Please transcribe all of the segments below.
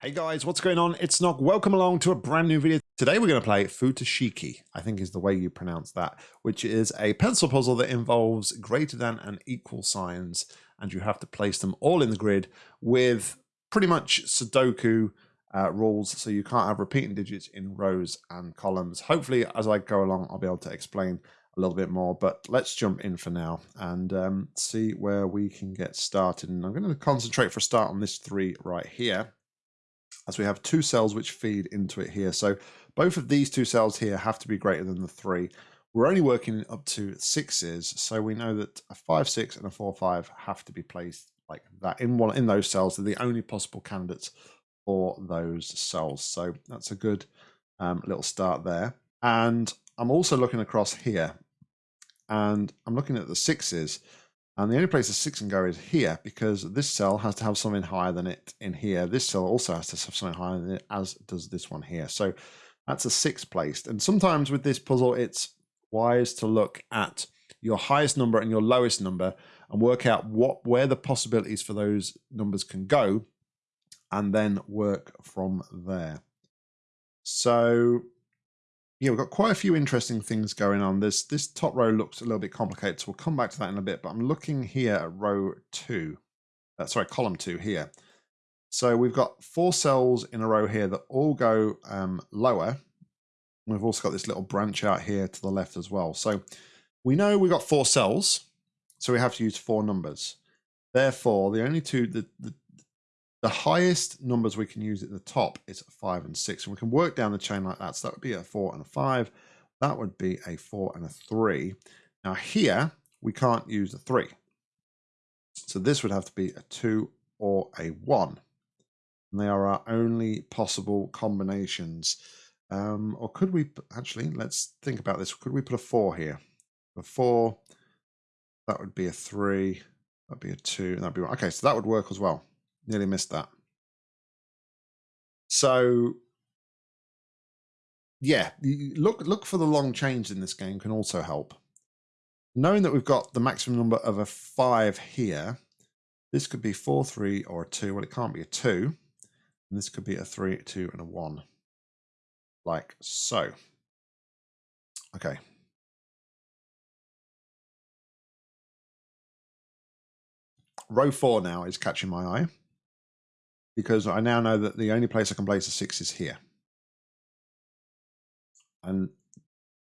Hey guys, what's going on? It's Nock. Welcome along to a brand new video. Today we're going to play Futoshiki, I think is the way you pronounce that, which is a pencil puzzle that involves greater than and equal signs, and you have to place them all in the grid with pretty much Sudoku uh, rules, so you can't have repeating digits in rows and columns. Hopefully, as I go along, I'll be able to explain a little bit more, but let's jump in for now and um, see where we can get started. And I'm going to concentrate for a start on this three right here as we have two cells which feed into it here. So both of these two cells here have to be greater than the three. We're only working up to sixes, so we know that a five six and a four five have to be placed like that in one in those cells. They're the only possible candidates for those cells. So that's a good um, little start there. And I'm also looking across here, and I'm looking at the sixes. And the only place the six can go is here because this cell has to have something higher than it in here. This cell also has to have something higher than it, as does this one here. So that's a six placed. And sometimes with this puzzle, it's wise to look at your highest number and your lowest number and work out what where the possibilities for those numbers can go and then work from there. So yeah, we've got quite a few interesting things going on. This this top row looks a little bit complicated, so we'll come back to that in a bit. But I'm looking here at row two, uh, sorry, column two here. So we've got four cells in a row here that all go um, lower. We've also got this little branch out here to the left as well. So we know we've got four cells, so we have to use four numbers. Therefore, the only two, the, the, the highest numbers we can use at the top is five and six. And we can work down the chain like that. So that would be a four and a five. That would be a four and a three. Now here, we can't use a three. So this would have to be a two or a one. And they are our only possible combinations. Um, or could we, actually, let's think about this. Could we put a four here? A four, that would be a three, that'd be a two, and that'd be one. Okay, so that would work as well. Nearly missed that. So yeah, look look for the long chains in this game can also help. Knowing that we've got the maximum number of a five here, this could be four, three, or a two. Well, it can't be a two. And this could be a three, a two, and a one. Like so. Okay. Row four now is catching my eye because I now know that the only place I can place a six is here. And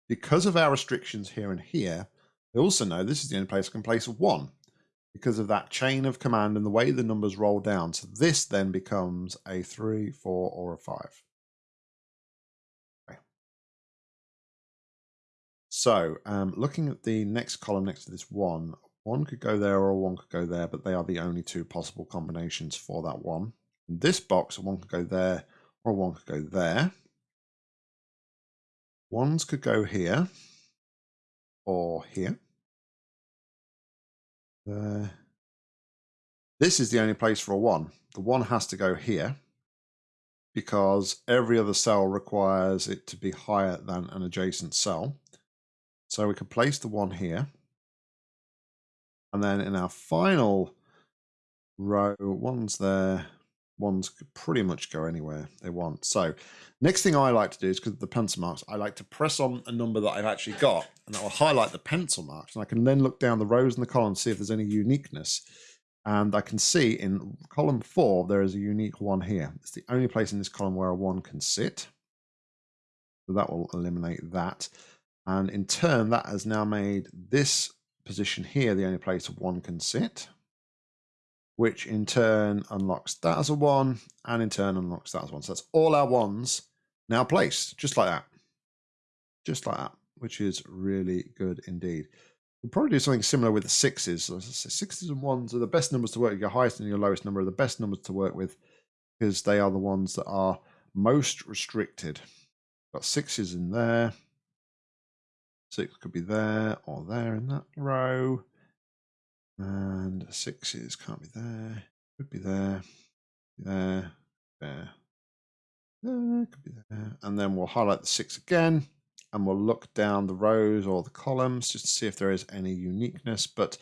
because of our restrictions here and here, I also know this is the only place I can place a one because of that chain of command and the way the numbers roll down. So this then becomes a three, four, or a five. Okay. So um, looking at the next column next to this one, one could go there or one could go there, but they are the only two possible combinations for that one this box, one could go there or one could go there. Ones could go here or here. There. This is the only place for a one. The one has to go here because every other cell requires it to be higher than an adjacent cell. So we could place the one here. And then in our final row, one's there, ones could pretty much go anywhere they want. So next thing I like to do is because of the pencil marks, I like to press on a number that I've actually got and that will highlight the pencil marks. And I can then look down the rows and the columns, see if there's any uniqueness. And I can see in column four, there is a unique one here. It's the only place in this column where a one can sit. So that will eliminate that. And in turn, that has now made this position here the only place one can sit which in turn unlocks that as a one, and in turn unlocks that as one. So that's all our ones now placed, just like that. Just like that, which is really good indeed. We'll probably do something similar with the sixes. So sixes and ones are the best numbers to work with. Your highest and your lowest number are the best numbers to work with because they are the ones that are most restricted. Got sixes in there. Six could be there or there in that row. And sixes can't be there. Could be there. There. There. There. Could be there. And then we'll highlight the six again. And we'll look down the rows or the columns just to see if there is any uniqueness. But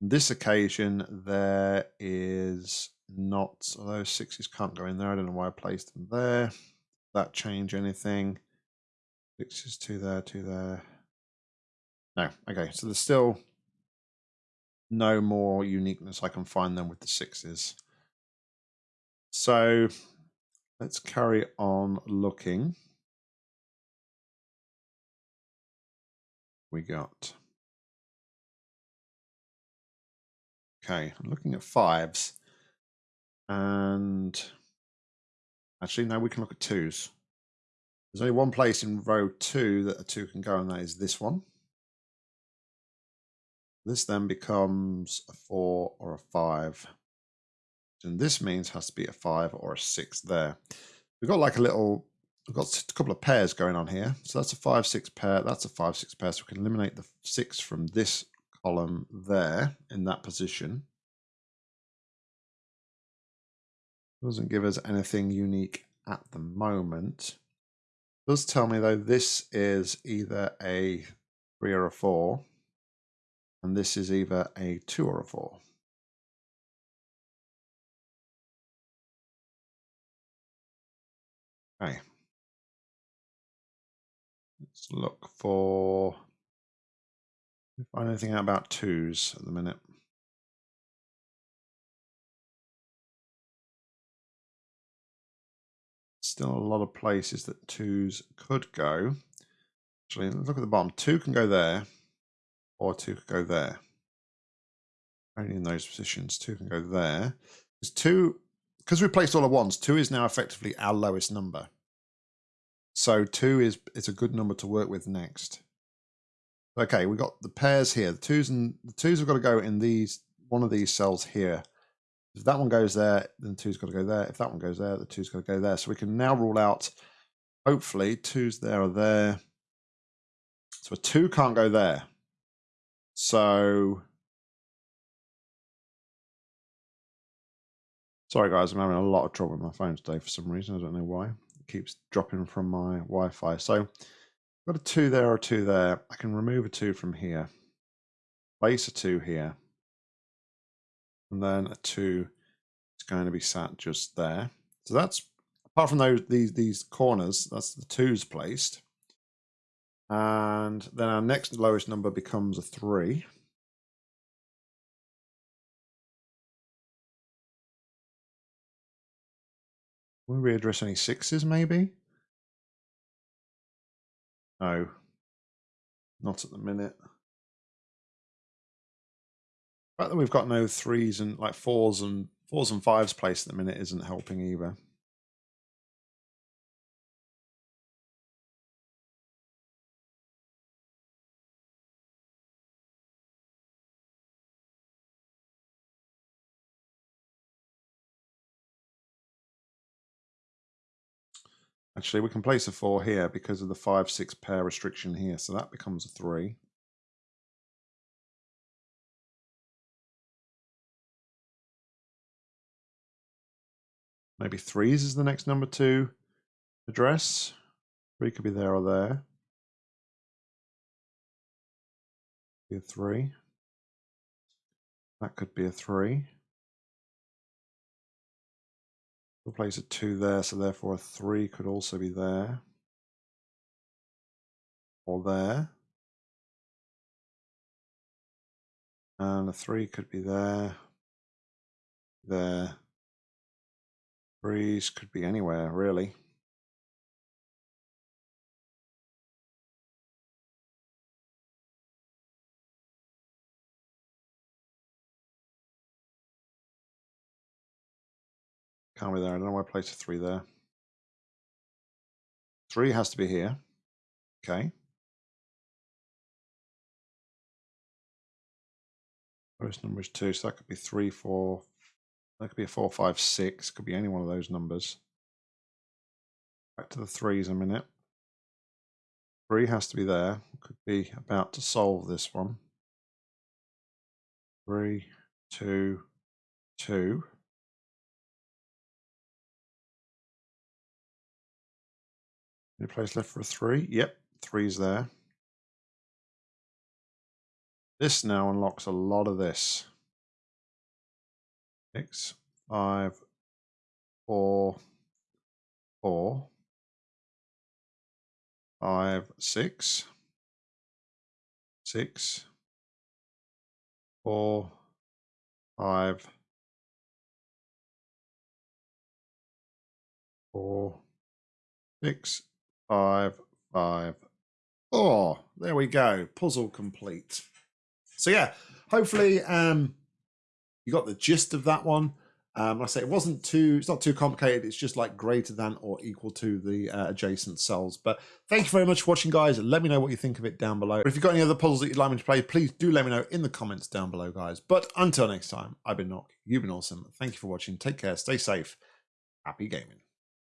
this occasion, there is not, those sixes can't go in there. I don't know why I placed them there. That change anything? Sixes, two there, two there. No, okay, so there's still no more uniqueness I can find them with the sixes. So let's carry on looking. We got. Okay, I'm looking at fives. And actually, now we can look at twos. There's only one place in row two that a two can go, and that is this one. This then becomes a four or a five. And this means has to be a five or a six there. We've got like a little, we've got a couple of pairs going on here. So that's a five, six pair. That's a five, six pair. So we can eliminate the six from this column there in that position. Doesn't give us anything unique at the moment. Does tell me though this is either a three or a four and this is either a 2 or a 4. Okay. Let's look for find anything out about twos at the minute. Still a lot of places that twos could go. Actually, look at the bottom. Two can go there or two could go there. Only in those positions, two can go there. Because two, because we placed all at once, two is now effectively our lowest number. So two is it's a good number to work with next. Okay, we got the pairs here. The twos and the twos have got to go in these one of these cells here. If that one goes there, then the two's got to go there. If that one goes there, the two's got to go there. So we can now rule out, hopefully, twos there or there. So a two can't go there. So, sorry guys, I'm having a lot of trouble with my phone today for some reason. I don't know why. It keeps dropping from my Wi-Fi. So, I've got a two there or two there. I can remove a two from here. Place a two here. And then a two is going to be sat just there. So that's apart from those these these corners, that's the twos placed. And then our next lowest number becomes a 3. Will we readdress any sixes, maybe? No. Not at the minute. The fact that we've got no threes and like fours and fours and fives placed at the minute isn't helping either. Actually, we can place a 4 here because of the 5-6 pair restriction here, so that becomes a 3. Maybe 3s is the next number to address. 3 could be there or there. Be a 3. That could be a 3. We'll place a 2 there, so therefore a 3 could also be there. Or there. And a 3 could be there. There. 3s could be anywhere, really. Can't be there. I don't know why I placed a three there. Three has to be here. Okay. First number is two, so that could be three, four. That could be a four, five, six. Could be any one of those numbers. Back to the threes a minute. Three has to be there. Could be about to solve this one. Three, two, two. Any place left for a three? Yep, three's there. This now unlocks a lot of this. Six, five, four, four, five, six, six, four, five, four, six, five, five, four. There we go. Puzzle complete. So yeah, hopefully um you got the gist of that one. Um, like I say it wasn't too, it's not too complicated. It's just like greater than or equal to the uh, adjacent cells. But thank you very much for watching, guys. Let me know what you think of it down below. If you've got any other puzzles that you'd like me to play, please do let me know in the comments down below, guys. But until next time, I've been Nock. You've been awesome. Thank you for watching. Take care. Stay safe. Happy gaming.